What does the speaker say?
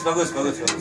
bagus bagus bagus. bagus.